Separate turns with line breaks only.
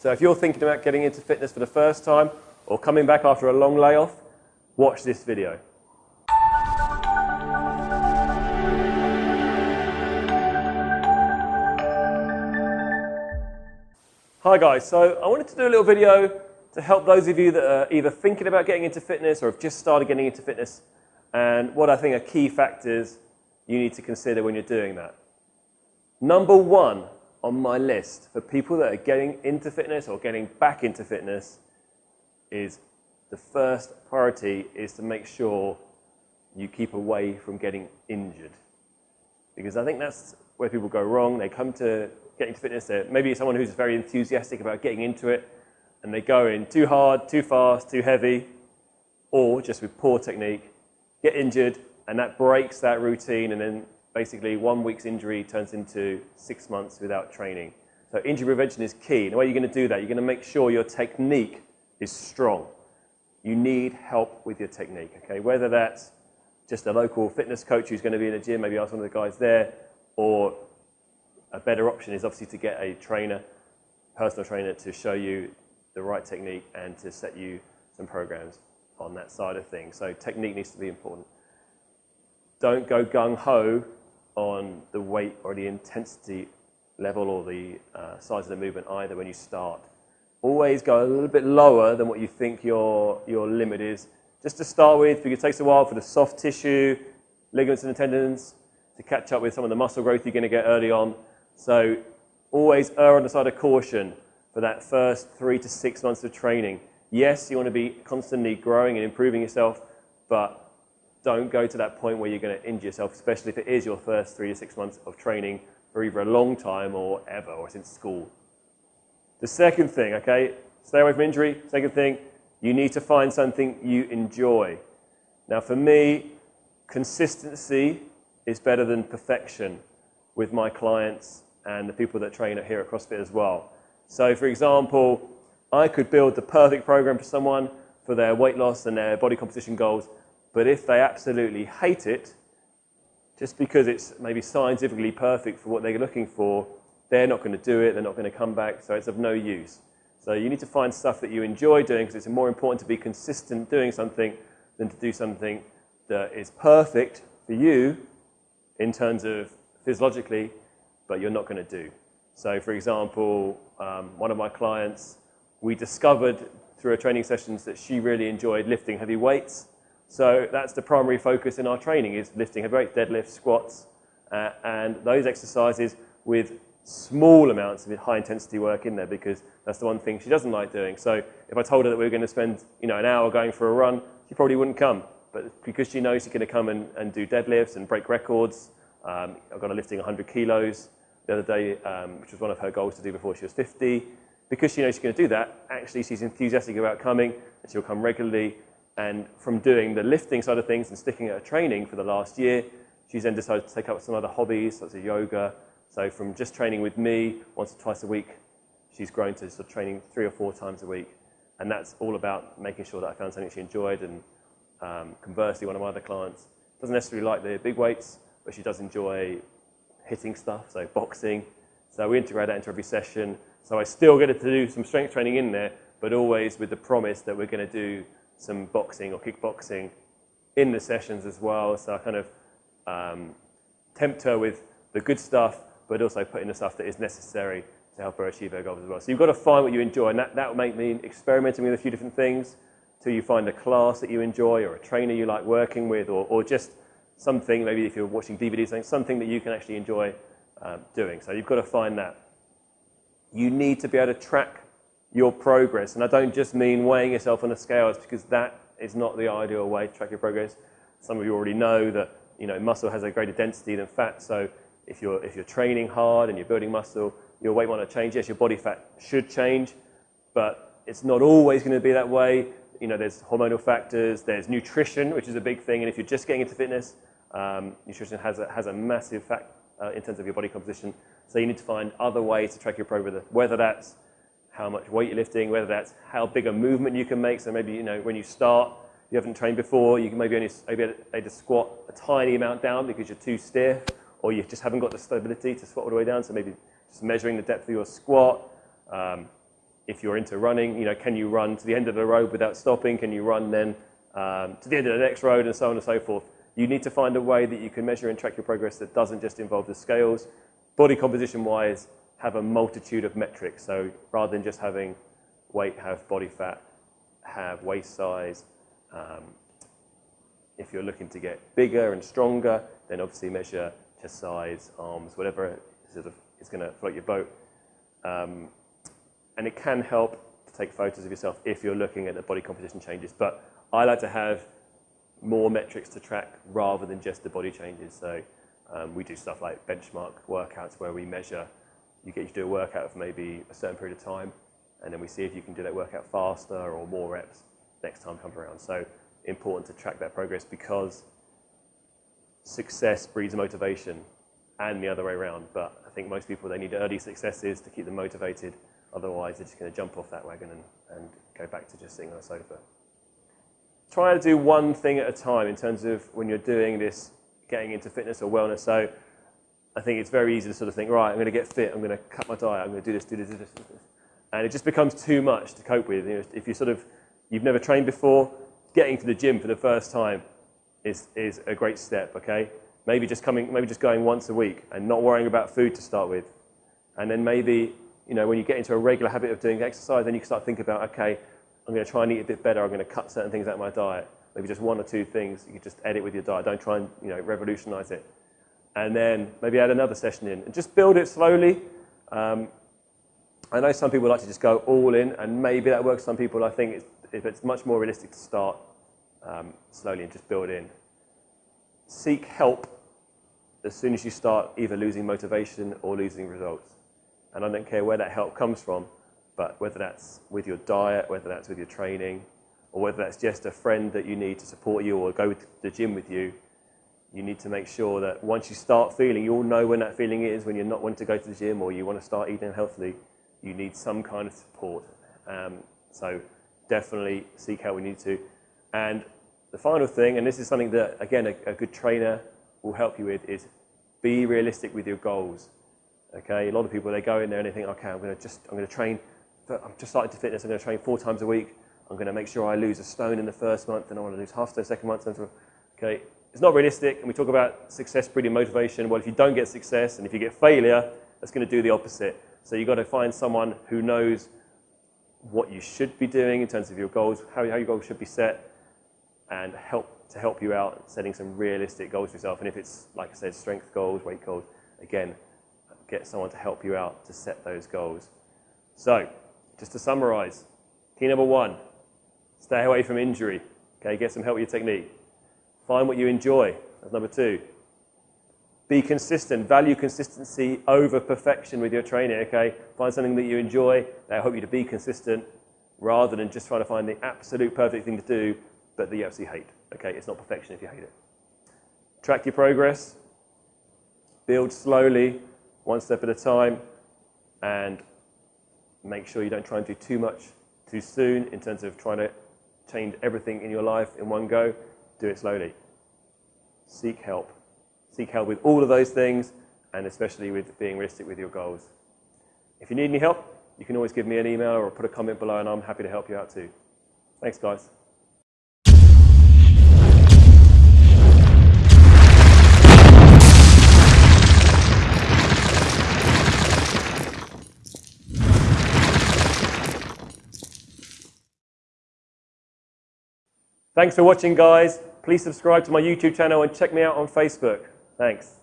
So if you're thinking about getting into fitness for the first time or coming back after a long layoff, watch this video. Hi guys, so I wanted to do a little video to help those of you that are either thinking about getting into fitness or have just started getting into fitness and what I think are key factors you need to consider when you're doing that. Number one on my list for people that are getting into fitness or getting back into fitness is the first priority is to make sure you keep away from getting injured. Because I think that's where people go wrong. They come to getting to fitness, maybe someone who's very enthusiastic about getting into it, and they go in too hard, too fast, too heavy, or just with poor technique, get injured, and that breaks that routine, and then basically one week's injury turns into six months without training. So injury prevention is key. And the way you're going to do that, you're going to make sure your technique is strong. You need help with your technique, okay? Whether that's just a local fitness coach who's going to be in a gym, maybe ask one of the guys there, or a better option is obviously to get a trainer, personal trainer, to show you the right technique and to set you some programs on that side of things. So technique needs to be important. Don't go gung-ho on the weight or the intensity level or the uh, size of the movement either when you start. Always go a little bit lower than what you think your, your limit is. Just to start with, because it takes a while for the soft tissue, ligaments and tendons to catch up with some of the muscle growth you're going to get early on. So always err on the side of caution for that first three to six months of training. Yes, you want to be constantly growing and improving yourself, but don't go to that point where you're going to injure yourself, especially if it is your first three to six months of training for either a long time or ever, or since school. The second thing, okay, stay away from injury. Second thing, you need to find something you enjoy. Now, for me, consistency is better than perfection with my clients and the people that train here at CrossFit as well. So for example, I could build the perfect program for someone for their weight loss and their body composition goals, but if they absolutely hate it, just because it's maybe scientifically perfect for what they're looking for, they're not going to do it, they're not going to come back, so it's of no use. So you need to find stuff that you enjoy doing because it's more important to be consistent doing something than to do something that is perfect for you in terms of physiologically, but you're not going to do. So for example, um, one of my clients, we discovered through her training sessions that she really enjoyed lifting heavy weights. So that's the primary focus in our training is lifting heavy weights, deadlifts, squats, uh, and those exercises with small amounts of high intensity work in there because that's the one thing she doesn't like doing. So if I told her that we were going to spend you know, an hour going for a run, she probably wouldn't come. But because she knows she's going to come and, and do deadlifts and break records, um, I've got her lifting 100 kilos, the other day, um, which was one of her goals to do before she was 50. Because she knows she's going to do that, actually she's enthusiastic about coming and she'll come regularly. And from doing the lifting side of things and sticking at her training for the last year, she's then decided to take up some other hobbies, such as yoga. So from just training with me once or twice a week, she's grown to sort of training three or four times a week. And that's all about making sure that I found something she enjoyed. And um, conversely, one of my other clients doesn't necessarily like the big weights, but she does enjoy hitting stuff, so boxing. So we integrate that into every session. So I still get to do some strength training in there, but always with the promise that we're going to do some boxing or kickboxing in the sessions as well. So I kind of um, tempt her with the good stuff, but also put in the stuff that is necessary to help her achieve her goals as well. So you've got to find what you enjoy, and that, that will make me experimenting with a few different things till you find a class that you enjoy or a trainer you like working with or, or just something, maybe if you're watching DVDs, something that you can actually enjoy um, doing. So you've got to find that. You need to be able to track your progress. And I don't just mean weighing yourself on the scales because that is not the ideal way to track your progress. Some of you already know that you know, muscle has a greater density than fat. So if you're, if you're training hard and you're building muscle, your weight might not change. Yes, your body fat should change, but it's not always going to be that way. You know, there's hormonal factors, there's nutrition, which is a big thing. And if you're just getting into fitness, um, nutrition has a, has a massive fact uh, in terms of your body composition. So you need to find other ways to track your progress, whether that's how much weight you're lifting, whether that's how big a movement you can make. So maybe, you know, when you start, you haven't trained before, you can maybe only maybe able to squat a tiny amount down because you're too stiff, or you just haven't got the stability to squat all the way down. So maybe just measuring the depth of your squat, um, if you're into running, you know, can you run to the end of the road without stopping? Can you run then um, to the end of the next road and so on and so forth? You need to find a way that you can measure and track your progress that doesn't just involve the scales. Body composition wise, have a multitude of metrics. So rather than just having weight, have body fat, have waist size. Um, if you're looking to get bigger and stronger, then obviously measure chest size, arms, whatever sort of is going to float your boat. Um, and it can help to take photos of yourself if you're looking at the body composition changes. But I like to have more metrics to track rather than just the body changes. So um, we do stuff like benchmark workouts where we measure, you get you to do a workout for maybe a certain period of time, and then we see if you can do that workout faster or more reps next time comes around. So important to track that progress because success breeds motivation and the other way around. But I think most people, they need early successes to keep them motivated. Otherwise, they're just going to jump off that wagon and, and go back to just sitting on a sofa. Try to do one thing at a time in terms of when you're doing this, getting into fitness or wellness. So I think it's very easy to sort of think, right, I'm going to get fit, I'm going to cut my diet, I'm going to do this, do this, do this, do this. And it just becomes too much to cope with. You know, if you sort of, you've never trained before, getting to the gym for the first time is, is a great step, okay? Maybe just coming, maybe just going once a week and not worrying about food to start with. And then maybe, you know, when you get into a regular habit of doing exercise, then you can start thinking about, okay, I'm going to try and eat a bit better. I'm going to cut certain things out of my diet. Maybe just one or two things. You can just edit with your diet. Don't try and you know revolutionize it. And then maybe add another session in and just build it slowly. Um, I know some people like to just go all in, and maybe that works. For some people, I think, it's, if it's much more realistic to start um, slowly and just build in. Seek help as soon as you start either losing motivation or losing results. And I don't care where that help comes from but whether that's with your diet, whether that's with your training, or whether that's just a friend that you need to support you or go to the gym with you, you need to make sure that once you start feeling, you all know when that feeling is, when you're not wanting to go to the gym or you want to start eating healthily, you need some kind of support. Um, so definitely seek help when you need to. And the final thing, and this is something that, again, a, a good trainer will help you with, is be realistic with your goals. Okay, a lot of people, they go in there and they think, okay, I'm going to just, I'm going to train I'm just starting to fitness. I'm going to train four times a week. I'm going to make sure I lose a stone in the first month, and I want to lose half the second month. Okay, it's not realistic. And we talk about success breeding motivation. Well, if you don't get success, and if you get failure, that's going to do the opposite. So you've got to find someone who knows what you should be doing in terms of your goals, how, how your goals should be set, and help to help you out setting some realistic goals for yourself. And if it's, like I said, strength goals, weight goals, again, get someone to help you out to set those goals. So just to summarize, key number one, stay away from injury. Okay, get some help with your technique. Find what you enjoy. That's number two. Be consistent. Value consistency over perfection with your training. Okay, find something that you enjoy. That help you to be consistent, rather than just trying to find the absolute perfect thing to do, but that you absolutely hate. Okay, it's not perfection if you hate it. Track your progress. Build slowly, one step at a time, and make sure you don't try and do too much too soon in terms of trying to change everything in your life in one go. Do it slowly. Seek help. Seek help with all of those things and especially with being realistic with your goals. If you need any help, you can always give me an email or put a comment below and I'm happy to help you out too. Thanks, guys. Thanks for watching, guys. Please subscribe to my YouTube channel and check me out on Facebook. Thanks.